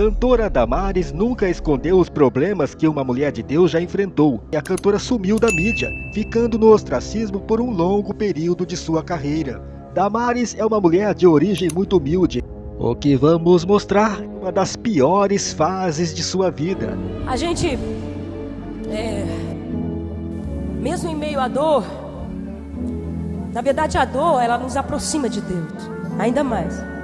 cantora Damares nunca escondeu os problemas que uma mulher de Deus já enfrentou, e a cantora sumiu da mídia, ficando no ostracismo por um longo período de sua carreira. Damares é uma mulher de origem muito humilde, o que vamos mostrar uma das piores fases de sua vida. A gente, é, mesmo em meio à dor, na verdade a dor ela nos aproxima de Deus, ainda mais.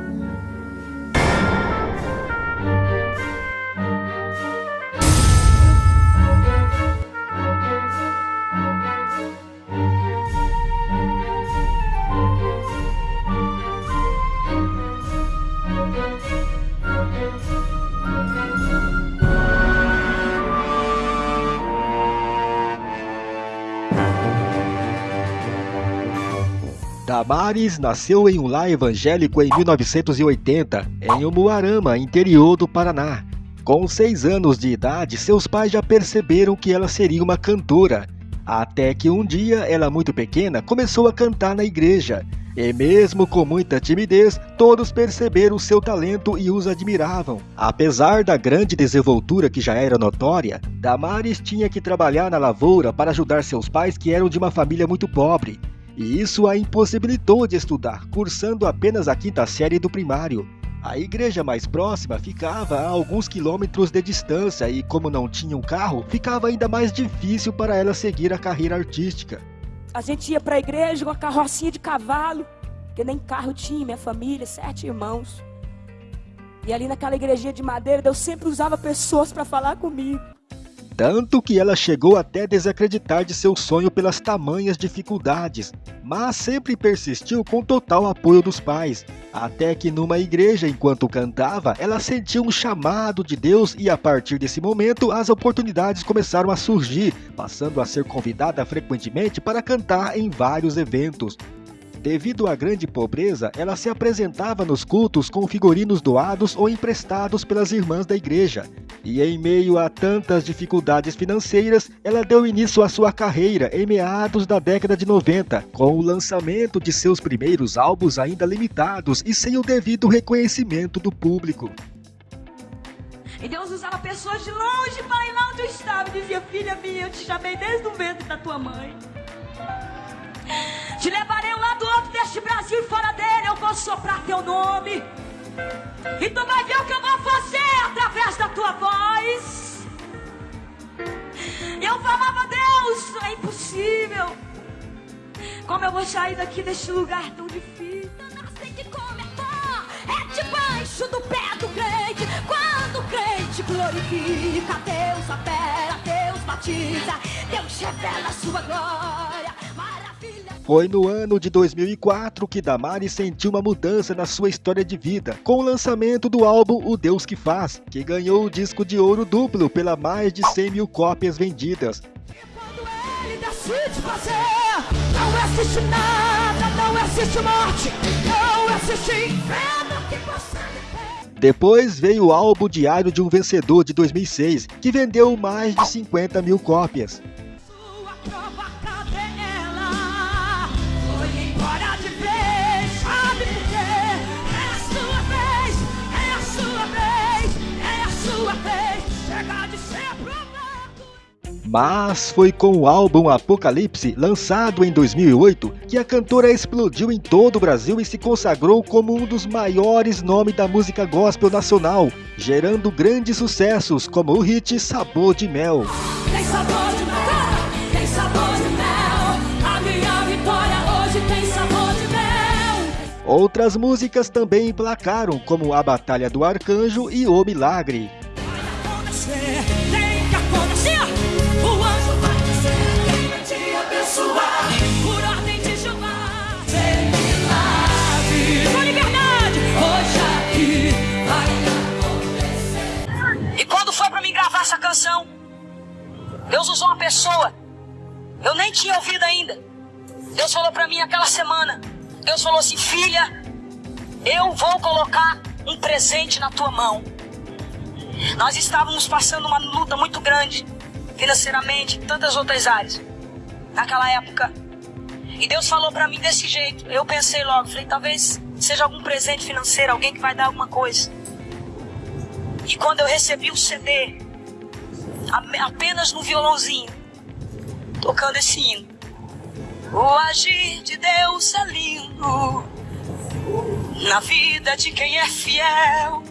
Damares nasceu em um lar evangélico em 1980, em Umuarama, interior do Paraná. Com seis anos de idade, seus pais já perceberam que ela seria uma cantora. Até que um dia, ela muito pequena, começou a cantar na igreja. E mesmo com muita timidez, todos perceberam seu talento e os admiravam. Apesar da grande desenvoltura que já era notória, Damares tinha que trabalhar na lavoura para ajudar seus pais que eram de uma família muito pobre e isso a impossibilitou de estudar, cursando apenas a quinta série do primário. A igreja mais próxima ficava a alguns quilômetros de distância e, como não tinha um carro, ficava ainda mais difícil para ela seguir a carreira artística. A gente ia para a igreja com a carrocinha de cavalo, que nem carro tinha, minha família, sete irmãos. E ali naquela igrejinha de madeira, Deus sempre usava pessoas para falar comigo. Tanto que ela chegou até desacreditar de seu sonho pelas tamanhas dificuldades, mas sempre persistiu com total apoio dos pais. Até que numa igreja, enquanto cantava, ela sentiu um chamado de Deus e a partir desse momento as oportunidades começaram a surgir, passando a ser convidada frequentemente para cantar em vários eventos. Devido à grande pobreza, ela se apresentava nos cultos com figurinos doados ou emprestados pelas irmãs da igreja. E em meio a tantas dificuldades financeiras, ela deu início à sua carreira em meados da década de 90, com o lançamento de seus primeiros álbuns ainda limitados e sem o devido reconhecimento do público. E Deus usava pessoas de longe para ir lá onde eu estava e dizia: Filha minha, eu te chamei desde o ventre da tua mãe. Te levarei um lado outro deste Brasil e fora dele. Eu vou soprar teu nome. E tu vai ver o que eu vou fazer através da tua voz. Eu falava, Deus, é impossível. Como eu vou sair daqui deste lugar tão difícil? Nasce de começar, é debaixo do pé do crente. Quando o crente glorifica, Deus opera, Deus batiza, Deus revela a sua glória. Foi no ano de 2004 que Damares sentiu uma mudança na sua história de vida, com o lançamento do álbum O Deus que Faz, que ganhou o disco de ouro duplo pela mais de 100 mil cópias vendidas. depois veio o álbum Diário de um Vencedor de 2006, que vendeu mais de 50 mil cópias. Mas foi com o álbum Apocalipse, lançado em 2008, que a cantora explodiu em todo o Brasil e se consagrou como um dos maiores nomes da música gospel nacional, gerando grandes sucessos como o hit Sabor de Mel. Tem sabor de mel, tem sabor de mel, a minha vitória hoje tem sabor de mel. Outras músicas também emplacaram, como A Batalha do Arcanjo e O Milagre. Essa canção. Deus usou uma pessoa. Eu nem tinha ouvido ainda. Deus falou para mim aquela semana. Deus falou assim: Filha, eu vou colocar um presente na tua mão. Nós estávamos passando uma luta muito grande, financeiramente, tantas outras áreas, naquela época. E Deus falou para mim desse jeito. Eu pensei logo, falei, talvez seja algum presente financeiro, alguém que vai dar alguma coisa. E quando eu recebi o CD, apenas no violãozinho, tocando esse hino. O agir de Deus é lindo na vida de quem é fiel.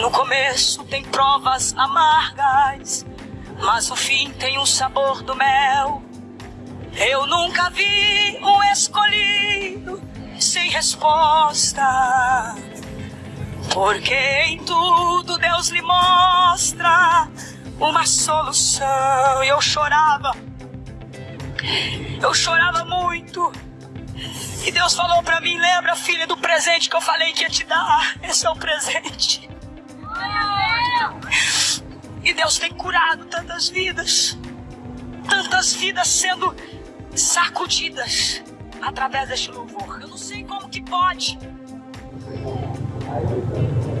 No começo tem provas amargas, mas o fim tem o sabor do mel. Eu nunca vi um escolhido sem resposta. Porque em tudo Deus lhe mostra uma solução. E eu chorava. Eu chorava muito. E Deus falou para mim: lembra, filha, do presente que eu falei que ia te dar. Esse é o presente. E Deus tem curado tantas vidas. Tantas vidas sendo sacudidas através deste louvor. Eu não sei como que pode.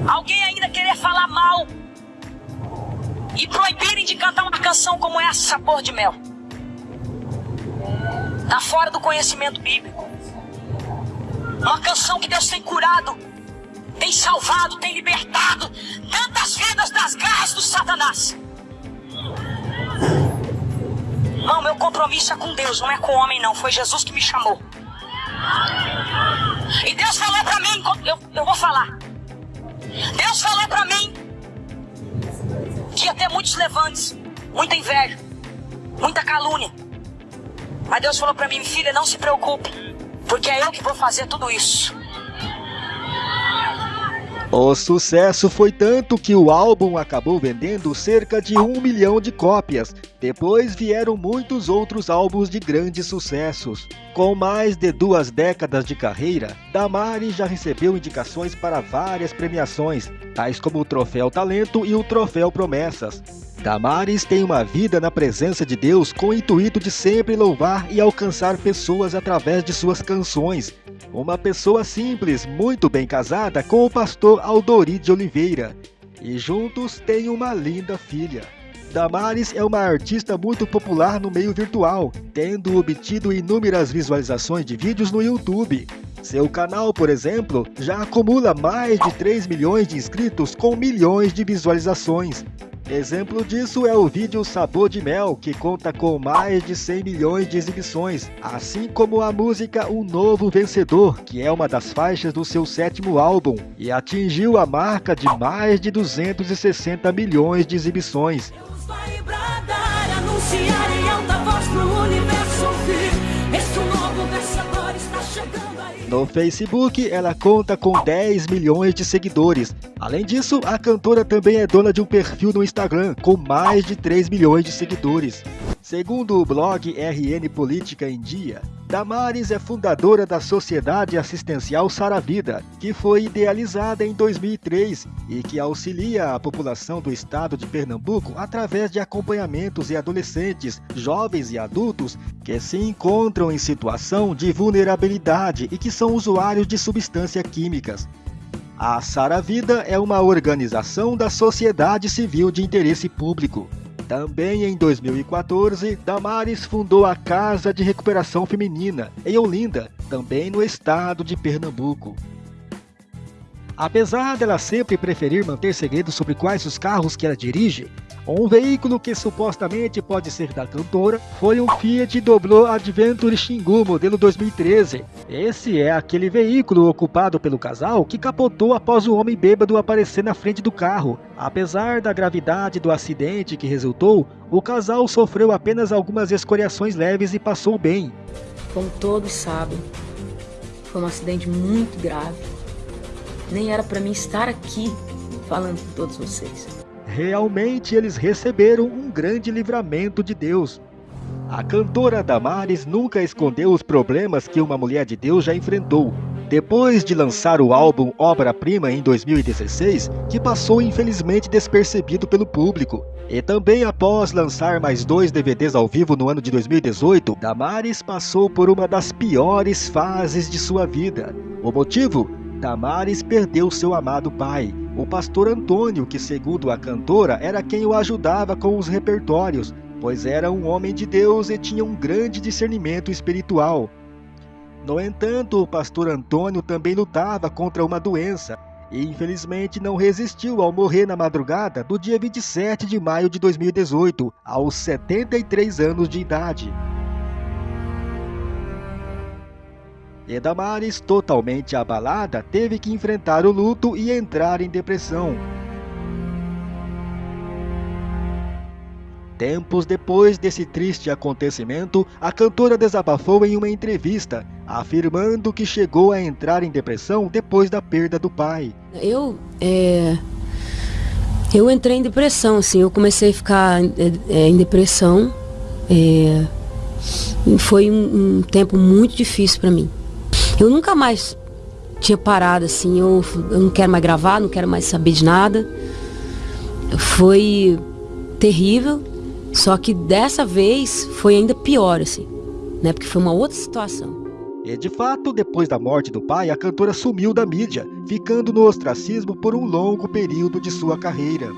Alguém ainda querer falar mal e proibirem de cantar uma canção como essa, Sabor de Mel. Está fora do conhecimento bíblico. Uma canção que Deus tem curado, tem salvado, tem libertado tantas vidas das garras do Satanás. Não, meu compromisso é com Deus, não é com o homem, não. Foi Jesus que me chamou. E Deus falou para mim, eu, eu vou falar. Deus falou para mim que ia ter muitos levantes, muita inveja, muita calúnia. Mas Deus falou para mim, filha, não se preocupe, porque é eu que vou fazer tudo isso. O sucesso foi tanto que o álbum acabou vendendo cerca de um milhão de cópias. Depois vieram muitos outros álbuns de grandes sucessos. Com mais de duas décadas de carreira, Damares já recebeu indicações para várias premiações, tais como o Troféu Talento e o Troféu Promessas. Damares tem uma vida na presença de Deus com o intuito de sempre louvar e alcançar pessoas através de suas canções. Uma pessoa simples, muito bem casada com o pastor Aldori de Oliveira. E juntos têm uma linda filha. Damares é uma artista muito popular no meio virtual, tendo obtido inúmeras visualizações de vídeos no YouTube. Seu canal, por exemplo, já acumula mais de 3 milhões de inscritos com milhões de visualizações. Exemplo disso é o vídeo Sabor de Mel, que conta com mais de 100 milhões de exibições, assim como a música Um Novo Vencedor, que é uma das faixas do seu sétimo álbum, e atingiu a marca de mais de 260 milhões de exibições. No Facebook, ela conta com 10 milhões de seguidores. Além disso, a cantora também é dona de um perfil no Instagram com mais de 3 milhões de seguidores. Segundo o blog RN Política em Dia, Damares é fundadora da Sociedade Assistencial Saravida, que foi idealizada em 2003 e que auxilia a população do estado de Pernambuco através de acompanhamentos e adolescentes, jovens e adultos que se encontram em situação de vulnerabilidade e que são usuários de substâncias químicas. A Saravida é uma organização da sociedade civil de interesse público. Também em 2014, Damares fundou a Casa de Recuperação Feminina, em Olinda, também no estado de Pernambuco. Apesar dela sempre preferir manter segredo sobre quais os carros que ela dirige, um veículo que supostamente pode ser da cantora foi um Fiat Doblo Adventure Xingu modelo 2013. Esse é aquele veículo ocupado pelo casal que capotou após o homem bêbado aparecer na frente do carro. Apesar da gravidade do acidente que resultou, o casal sofreu apenas algumas escoriações leves e passou bem. Como todos sabem, foi um acidente muito grave. Nem era para mim estar aqui falando com todos vocês. Realmente eles receberam um grande livramento de Deus. A cantora Damares nunca escondeu os problemas que uma mulher de Deus já enfrentou. Depois de lançar o álbum Obra-Prima em 2016, que passou infelizmente despercebido pelo público, e também após lançar mais dois DVDs ao vivo no ano de 2018, Damares passou por uma das piores fases de sua vida. O motivo? Damares perdeu seu amado pai o pastor Antônio, que segundo a cantora era quem o ajudava com os repertórios, pois era um homem de Deus e tinha um grande discernimento espiritual. No entanto, o pastor Antônio também lutava contra uma doença, e infelizmente não resistiu ao morrer na madrugada do dia 27 de maio de 2018, aos 73 anos de idade. E Damares, totalmente abalada, teve que enfrentar o luto e entrar em depressão. Tempos depois desse triste acontecimento, a cantora desabafou em uma entrevista, afirmando que chegou a entrar em depressão depois da perda do pai. Eu, é, eu entrei em depressão, assim, eu comecei a ficar é, é em depressão. É, foi um, um tempo muito difícil para mim. Eu nunca mais tinha parado assim, eu, eu não quero mais gravar, não quero mais saber de nada. Foi terrível, só que dessa vez foi ainda pior, assim, né? Porque foi uma outra situação. E de fato, depois da morte do pai, a cantora sumiu da mídia, ficando no ostracismo por um longo período de sua carreira.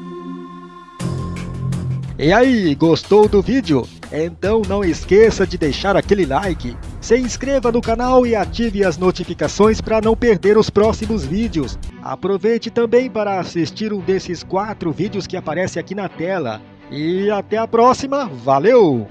E aí, gostou do vídeo? Então não esqueça de deixar aquele like, se inscreva no canal e ative as notificações para não perder os próximos vídeos. Aproveite também para assistir um desses quatro vídeos que aparece aqui na tela. E até a próxima, valeu!